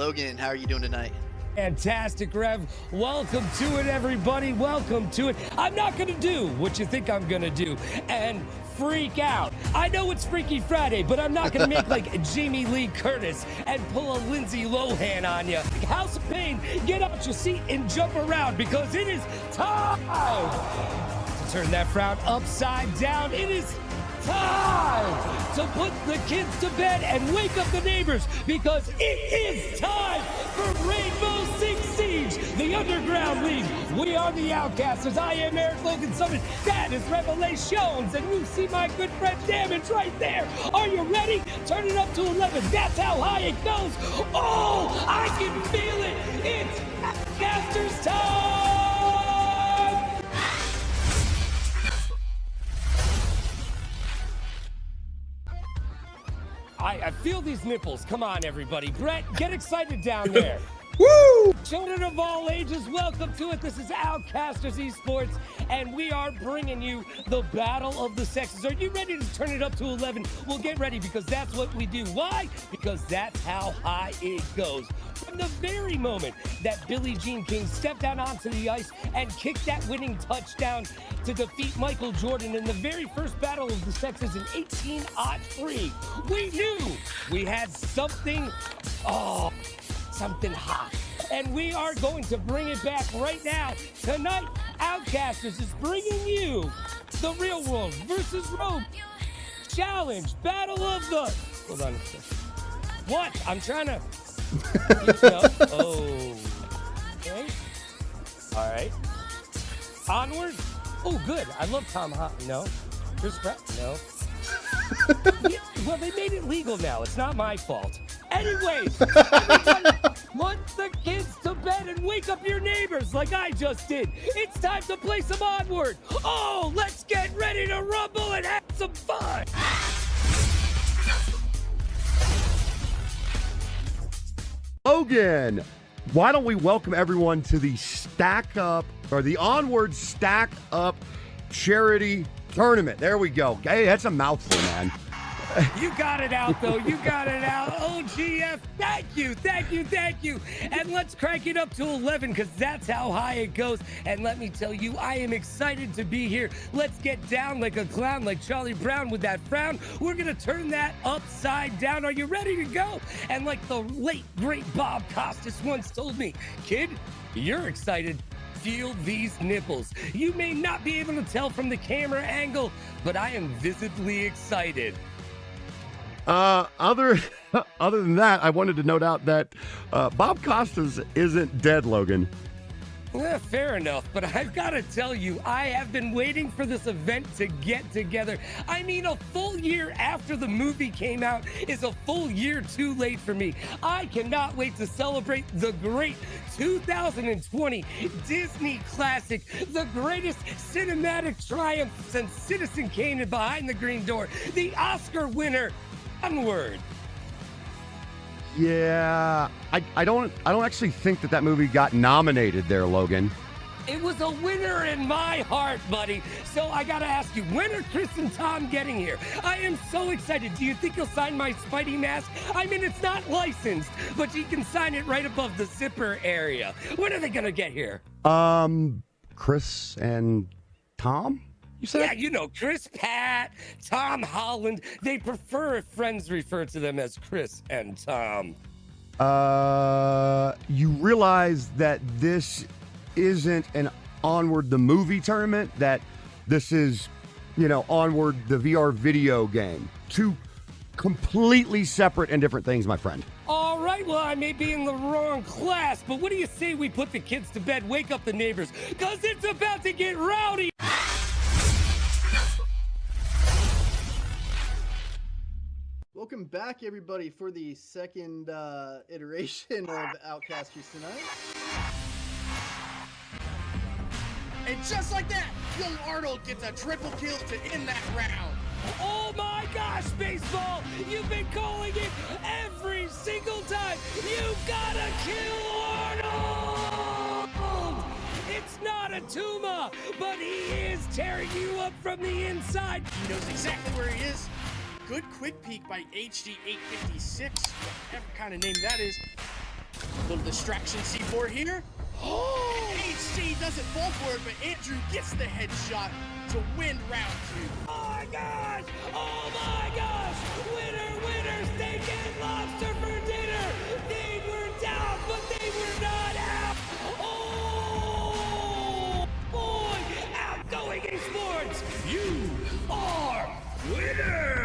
Logan, how are you doing tonight? Fantastic, Rev. Welcome to it, everybody. Welcome to it. I'm not going to do what you think I'm going to do and freak out. I know it's Freaky Friday, but I'm not going to make like Jamie Lee Curtis and pull a Lindsay Lohan on you. House of Pain, get out your seat and jump around because it is time to turn that frown upside down. It is time to put the kids to bed and wake up the neighbors because it is time for Rainbow Six Siege, the Underground League. We are the Outcasters. I am Eric Logan Summon. That is Revelations. And you see my good friend Damage right there. Are you ready? Turn it up to 11. That's how high it goes. Oh, I can feel it. It's Outcasters time. I, I feel these nipples. Come on, everybody. Brett, get excited down there. Children of all ages, welcome to it. This is Outcasters Esports, and we are bringing you the battle of the sexes. Are you ready to turn it up to 11? Well, get ready because that's what we do. Why? Because that's how high it goes. From the very moment that Billie Jean King stepped out onto the ice and kicked that winning touchdown to defeat Michael Jordan in the very first battle of the sexes in 1803, we knew we had something. Oh, something hot. And we are going to bring it back right now. Tonight, Outcasters is bringing you the Real World versus Rope Challenge Battle of the. Hold on a second. What? I'm trying to. oh. Okay. All right. Onward. Oh, good. I love Tom Hot. No. Chris Pratt. No. yeah, well, they made it legal now. It's not my fault. Anyways, put the kids to bed and wake up your neighbors like I just did. It's time to play some Onward. Oh, let's get ready to rumble and have some fun. Logan, why don't we welcome everyone to the Stack Up or the Onward Stack Up Charity Tournament? There we go. Hey, that's a mouthful, man. You got it out, though. You got it out. Oh, OGF, thank you, thank you, thank you. And let's crank it up to 11 because that's how high it goes. And let me tell you, I am excited to be here. Let's get down like a clown, like Charlie Brown with that frown. We're going to turn that upside down. Are you ready to go? And like the late, great Bob Costas once told me, kid, you're excited feel these nipples. You may not be able to tell from the camera angle, but I am visibly excited. Uh, other other than that, I wanted to note out that uh, Bob Costas isn't dead, Logan. Yeah, fair enough, but I've got to tell you, I have been waiting for this event to get together. I mean, a full year after the movie came out is a full year too late for me. I cannot wait to celebrate the great 2020 Disney classic, the greatest cinematic triumph since Citizen Kane and Behind the Green Door, the Oscar winner, Onward. Yeah, I, I don't I don't actually think that that movie got nominated there, Logan. It was a winner in my heart, buddy. So I gotta ask you, when are Chris and Tom getting here? I am so excited. Do you think you'll sign my Spidey mask? I mean, it's not licensed, but you can sign it right above the zipper area. When are they gonna get here? Um, Chris and Tom. You said yeah, you know, Chris Pratt, Tom Holland. They prefer if friends refer to them as Chris and Tom. Uh, you realize that this isn't an Onward the movie tournament. That this is, you know, Onward the VR video game. Two completely separate and different things, my friend. All right, well, I may be in the wrong class, but what do you say we put the kids to bed, wake up the neighbors, because it's about to get rowdy? Welcome back, everybody, for the second uh, iteration of Outcasters tonight. And just like that, young Arnold gets a triple kill to end that round. Oh my gosh, baseball! You've been calling it every single time. You gotta kill Arnold! It's not a Tuma, but he is tearing you up from the inside. He knows exactly where he is. Good quick peek by HD856, whatever kind of name that is. Little distraction C4 here. Oh! HD doesn't fall for it, but Andrew gets the headshot to win round two. Oh my gosh! Oh my gosh! Winner, winner, steak and lobster for dinner! They were down, but they were not out! Oh! Boy! Outgoing esports! You are winner!